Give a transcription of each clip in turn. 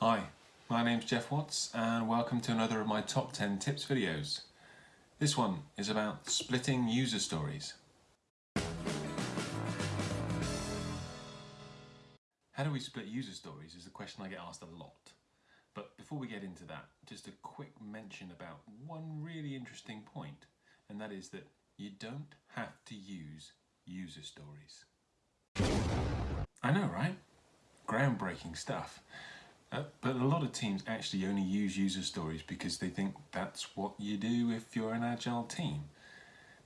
Hi, my name's Geoff Watts and welcome to another of my top 10 tips videos. This one is about splitting user stories. How do we split user stories is a question I get asked a lot. But before we get into that, just a quick mention about one really interesting point, and that is that you don't have to use user stories. I know, right? Groundbreaking stuff. Uh, but a lot of teams actually only use user stories because they think that's what you do if you're an agile team.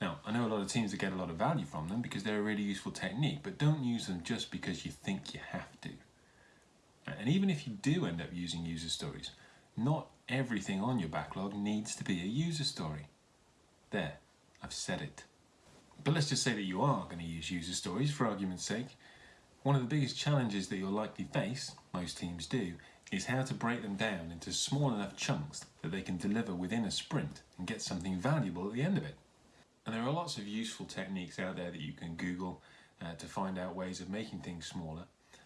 Now, I know a lot of teams that get a lot of value from them because they're a really useful technique, but don't use them just because you think you have to. And even if you do end up using user stories, not everything on your backlog needs to be a user story. There, I've said it. But let's just say that you are going to use user stories for argument's sake. One of the biggest challenges that you'll likely face, most teams do, is how to break them down into small enough chunks that they can deliver within a sprint and get something valuable at the end of it. And there are lots of useful techniques out there that you can Google uh, to find out ways of making things smaller.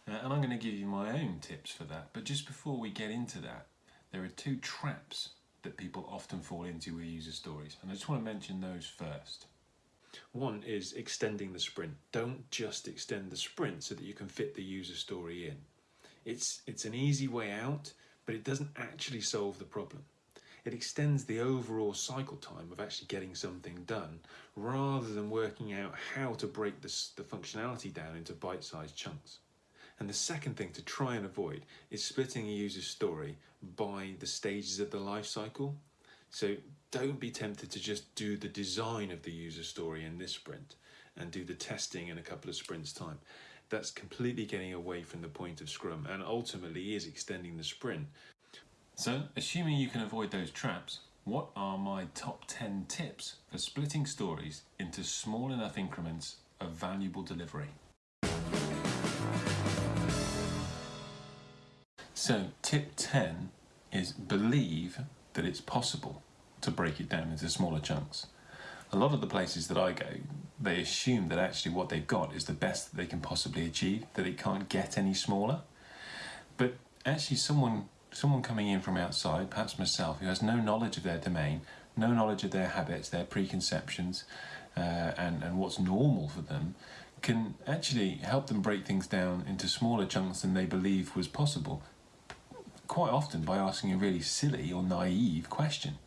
Uh, and I'm going to give you my own tips for that. But just before we get into that, there are two traps that people often fall into with user stories. And I just want to mention those first. One is extending the sprint. Don't just extend the sprint so that you can fit the user story in. It's, it's an easy way out, but it doesn't actually solve the problem. It extends the overall cycle time of actually getting something done rather than working out how to break this, the functionality down into bite-sized chunks. And the second thing to try and avoid is splitting a user's story by the stages of the life cycle. So don't be tempted to just do the design of the user story in this sprint and do the testing in a couple of sprints time that's completely getting away from the point of Scrum and ultimately is extending the sprint. So, assuming you can avoid those traps, what are my top 10 tips for splitting stories into small enough increments of valuable delivery? So, tip 10 is believe that it's possible to break it down into smaller chunks. A lot of the places that I go, they assume that actually what they've got is the best that they can possibly achieve, that it can't get any smaller. But actually someone someone coming in from outside, perhaps myself, who has no knowledge of their domain, no knowledge of their habits, their preconceptions, uh, and, and what's normal for them, can actually help them break things down into smaller chunks than they believe was possible, quite often by asking a really silly or naive question.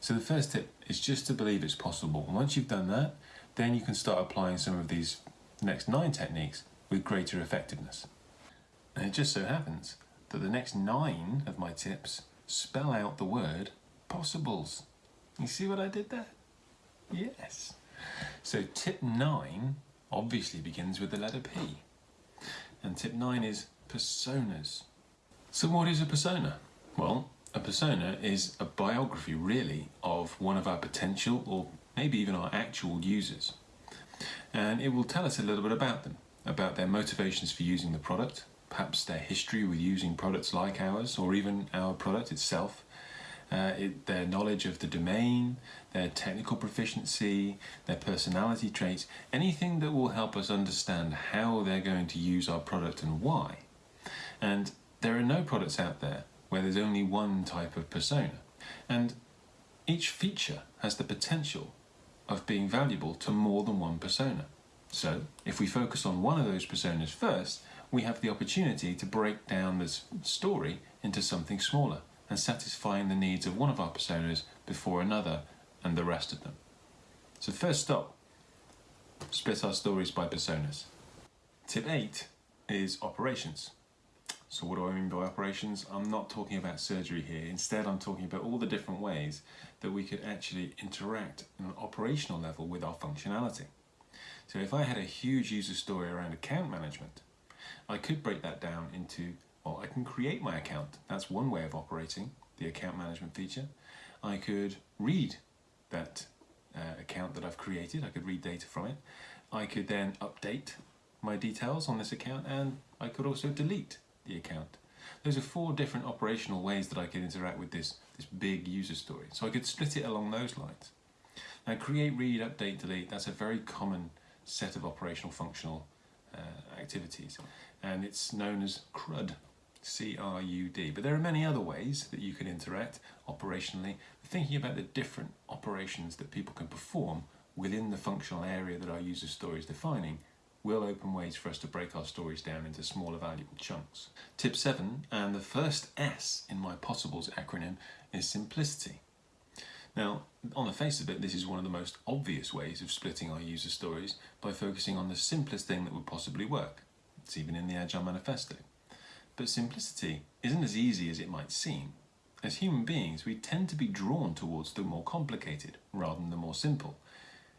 So the first tip is just to believe it's possible. And once you've done that, then you can start applying some of these next nine techniques with greater effectiveness. And it just so happens that the next nine of my tips spell out the word possibles. You see what I did there? Yes. So tip nine obviously begins with the letter P. And tip nine is personas. So what is a persona? Well, a persona is a biography, really, of one of our potential or maybe even our actual users. And it will tell us a little bit about them, about their motivations for using the product, perhaps their history with using products like ours or even our product itself, uh, it, their knowledge of the domain, their technical proficiency, their personality traits, anything that will help us understand how they're going to use our product and why. And there are no products out there where there's only one type of persona. And each feature has the potential of being valuable to more than one persona. So, if we focus on one of those personas first, we have the opportunity to break down this story into something smaller and satisfying the needs of one of our personas before another and the rest of them. So first stop, split our stories by personas. Tip 8 is operations. So what do I mean by operations? I'm not talking about surgery here. Instead, I'm talking about all the different ways that we could actually interact on an operational level with our functionality. So if I had a huge user story around account management, I could break that down into, well, I can create my account. That's one way of operating the account management feature. I could read that uh, account that I've created. I could read data from it. I could then update my details on this account and I could also delete the account. Those are four different operational ways that I could interact with this, this big user story. So I could split it along those lines. Now create, read, update, delete, that's a very common set of operational functional uh, activities and it's known as CRUD, C R U D. But there are many other ways that you can interact operationally, thinking about the different operations that people can perform within the functional area that our user story is defining will open ways for us to break our stories down into smaller valuable chunks. Tip 7, and the first S in my Possibles acronym, is simplicity. Now, on the face of it, this is one of the most obvious ways of splitting our user stories by focusing on the simplest thing that would possibly work. It's even in the Agile Manifesto. But simplicity isn't as easy as it might seem. As human beings, we tend to be drawn towards the more complicated rather than the more simple.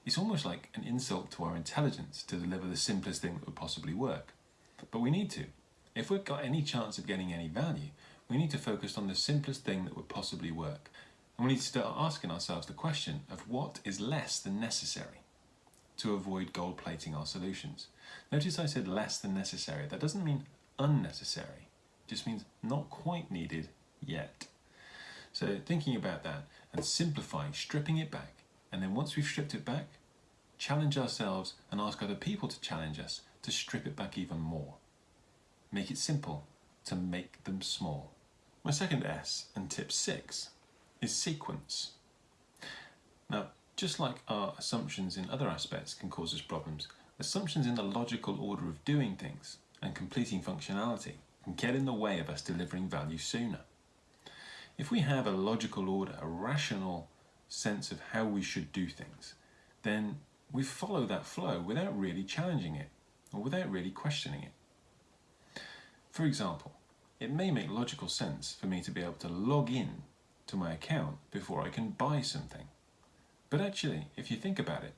It's almost like an insult to our intelligence to deliver the simplest thing that would possibly work. But we need to. If we've got any chance of getting any value, we need to focus on the simplest thing that would possibly work. And we need to start asking ourselves the question of what is less than necessary to avoid gold plating our solutions. Notice I said less than necessary. That doesn't mean unnecessary just means not quite needed yet. So thinking about that and simplifying, stripping it back, and then once we've stripped it back, challenge ourselves and ask other people to challenge us to strip it back even more. Make it simple to make them small. My second S and tip six is sequence. Now, just like our assumptions in other aspects can cause us problems, assumptions in the logical order of doing things and completing functionality can get in the way of us delivering value sooner. If we have a logical order, a rational sense of how we should do things, then we follow that flow without really challenging it or without really questioning it. For example, it may make logical sense for me to be able to log in to my account before I can buy something. But actually, if you think about it,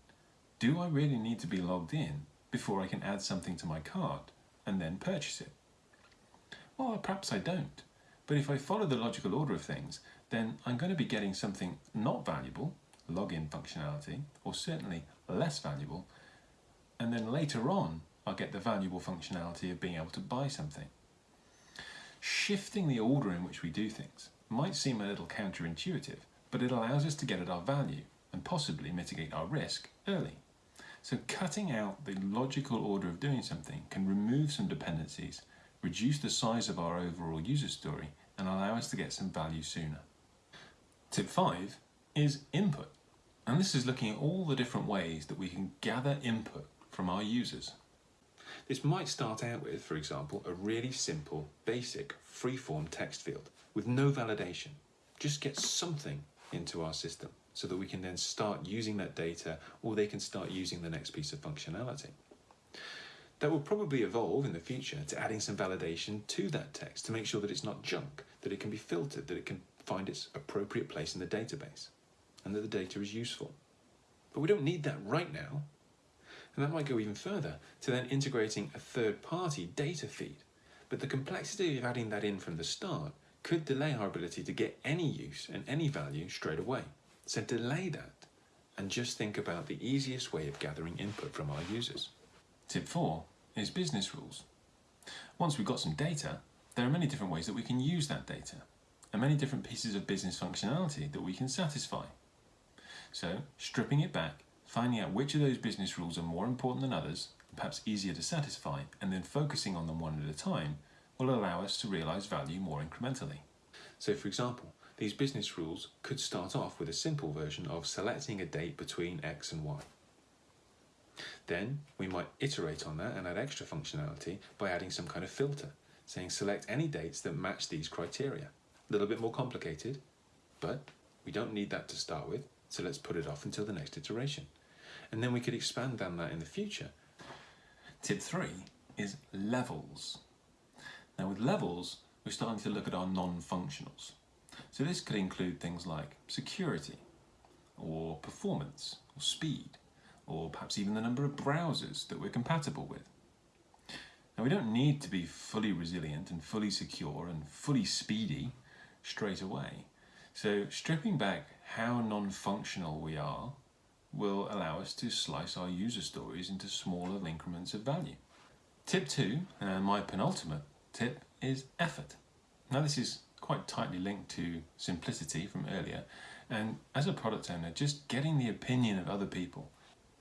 do I really need to be logged in before I can add something to my card and then purchase it? Well, perhaps I don't. But if I follow the logical order of things, then I'm going to be getting something not valuable, login functionality, or certainly less valuable, and then later on I'll get the valuable functionality of being able to buy something. Shifting the order in which we do things might seem a little counterintuitive, but it allows us to get at our value and possibly mitigate our risk early. So cutting out the logical order of doing something can remove some dependencies reduce the size of our overall user story, and allow us to get some value sooner. Tip 5 is input. And this is looking at all the different ways that we can gather input from our users. This might start out with, for example, a really simple, basic, free-form text field with no validation. Just get something into our system so that we can then start using that data or they can start using the next piece of functionality. That will probably evolve in the future to adding some validation to that text to make sure that it's not junk, that it can be filtered, that it can find its appropriate place in the database, and that the data is useful. But we don't need that right now. And that might go even further to then integrating a third-party data feed. But the complexity of adding that in from the start could delay our ability to get any use and any value straight away. So delay that and just think about the easiest way of gathering input from our users. Tip 4 is business rules. Once we've got some data, there are many different ways that we can use that data and many different pieces of business functionality that we can satisfy. So, stripping it back, finding out which of those business rules are more important than others, perhaps easier to satisfy, and then focusing on them one at a time will allow us to realize value more incrementally. So, for example, these business rules could start off with a simple version of selecting a date between X and Y. Then we might iterate on that and add extra functionality by adding some kind of filter, saying select any dates that match these criteria. A little bit more complicated, but we don't need that to start with, so let's put it off until the next iteration. And then we could expand on that in the future. Tip three is levels. Now with levels, we're starting to look at our non-functionals. So this could include things like security, or performance, or speed, or perhaps even the number of browsers that we're compatible with. Now we don't need to be fully resilient and fully secure and fully speedy straight away. So stripping back how non-functional we are will allow us to slice our user stories into smaller increments of value. Tip two, and my penultimate tip, is effort. Now this is quite tightly linked to simplicity from earlier, and as a product owner, just getting the opinion of other people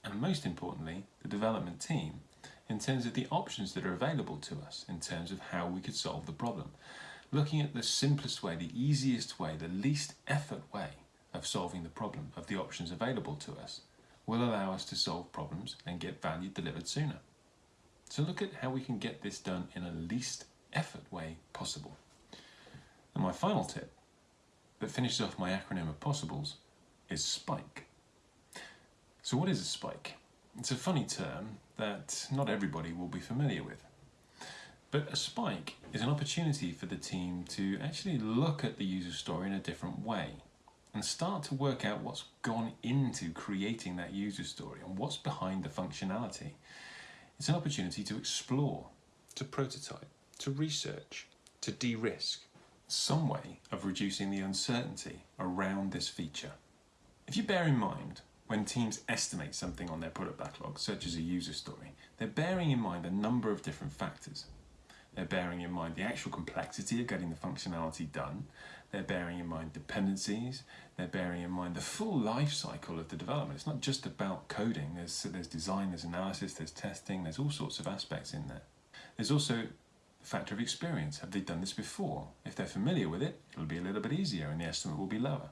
and most importantly, the development team, in terms of the options that are available to us, in terms of how we could solve the problem. Looking at the simplest way, the easiest way, the least effort way of solving the problem, of the options available to us, will allow us to solve problems and get value delivered sooner. So look at how we can get this done in a least effort way possible. And my final tip that finishes off my acronym of possibles is SPIKE. So what is a spike? It's a funny term that not everybody will be familiar with. But a spike is an opportunity for the team to actually look at the user story in a different way and start to work out what's gone into creating that user story and what's behind the functionality. It's an opportunity to explore, To prototype, to research, to de-risk. some way of reducing the uncertainty around this feature. If you bear in mind, when teams estimate something on their product backlog, such as a user story, they're bearing in mind a number of different factors. They're bearing in mind the actual complexity of getting the functionality done. They're bearing in mind dependencies. They're bearing in mind the full life cycle of the development. It's not just about coding. There's, there's design, there's analysis, there's testing, there's all sorts of aspects in there. There's also the factor of experience. Have they done this before? If they're familiar with it, it'll be a little bit easier and the estimate will be lower.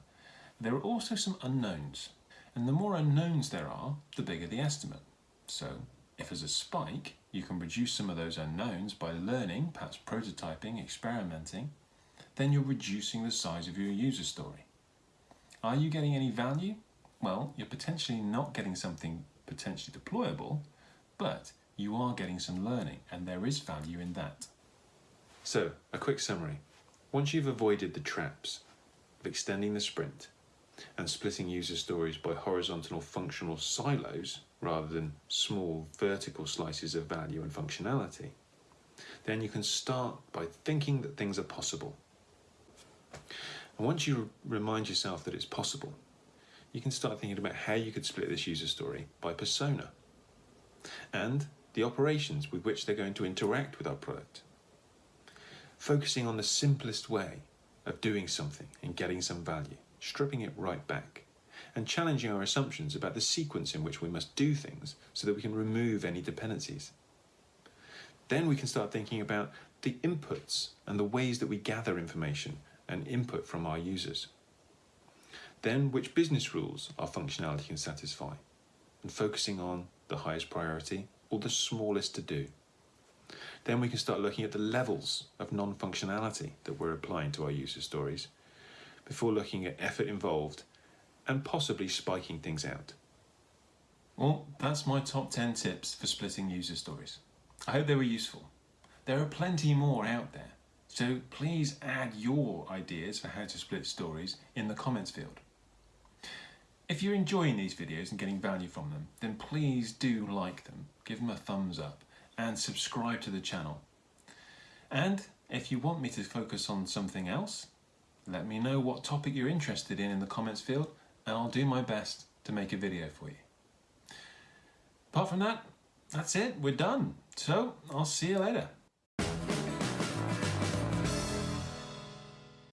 There are also some unknowns. And the more unknowns there are, the bigger the estimate. So, if there's a spike, you can reduce some of those unknowns by learning, perhaps prototyping, experimenting, then you're reducing the size of your user story. Are you getting any value? Well, you're potentially not getting something potentially deployable, but you are getting some learning, and there is value in that. So, a quick summary. Once you've avoided the traps of extending the sprint and splitting user stories by horizontal or functional silos rather than small vertical slices of value and functionality, then you can start by thinking that things are possible. And once you remind yourself that it's possible, you can start thinking about how you could split this user story by persona and the operations with which they're going to interact with our product. Focusing on the simplest way of doing something and getting some value, stripping it right back, and challenging our assumptions about the sequence in which we must do things so that we can remove any dependencies. Then we can start thinking about the inputs and the ways that we gather information and input from our users. Then which business rules our functionality can satisfy, and focusing on the highest priority or the smallest to do. Then we can start looking at the levels of non-functionality that we're applying to our user stories before looking at effort involved and possibly spiking things out. Well, that's my top 10 tips for splitting user stories. I hope they were useful. There are plenty more out there, so please add your ideas for how to split stories in the comments field. If you're enjoying these videos and getting value from them, then please do like them, give them a thumbs up, and subscribe to the channel. And if you want me to focus on something else, let me know what topic you're interested in in the comments field, and I'll do my best to make a video for you. Apart from that, that's it, we're done. So I'll see you later.